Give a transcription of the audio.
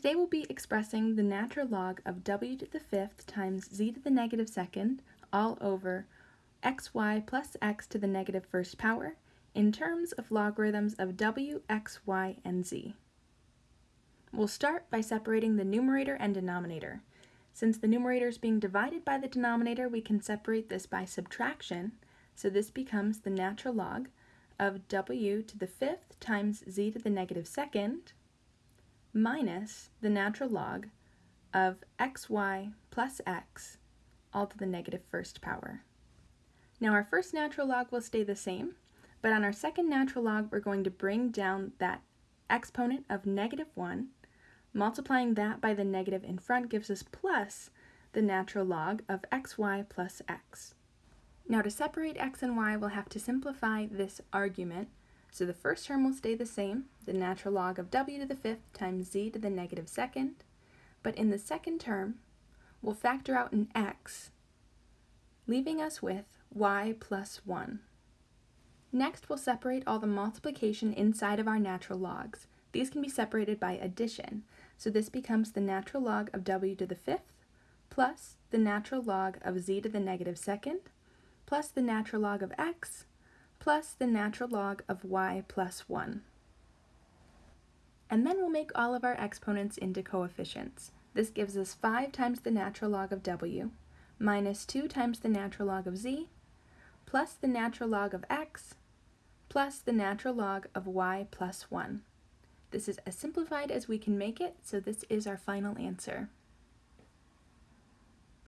Today we'll be expressing the natural log of w to the fifth times z to the negative second all over xy plus x to the negative first power in terms of logarithms of w, x, y, and z. We'll start by separating the numerator and denominator. Since the numerator is being divided by the denominator, we can separate this by subtraction, so this becomes the natural log of w to the fifth times z to the negative second minus the natural log of xy plus x all to the negative first power. Now our first natural log will stay the same, but on our second natural log we're going to bring down that exponent of negative 1. Multiplying that by the negative in front gives us plus the natural log of xy plus x. Now to separate x and y we'll have to simplify this argument so the first term will stay the same, the natural log of w to the fifth times z to the negative second, but in the second term, we'll factor out an x, leaving us with y plus 1. Next, we'll separate all the multiplication inside of our natural logs. These can be separated by addition, so this becomes the natural log of w to the fifth plus the natural log of z to the negative second plus the natural log of x plus the natural log of y plus 1. And then we'll make all of our exponents into coefficients. This gives us 5 times the natural log of w, minus 2 times the natural log of z, plus the natural log of x, plus the natural log of y plus 1. This is as simplified as we can make it, so this is our final answer.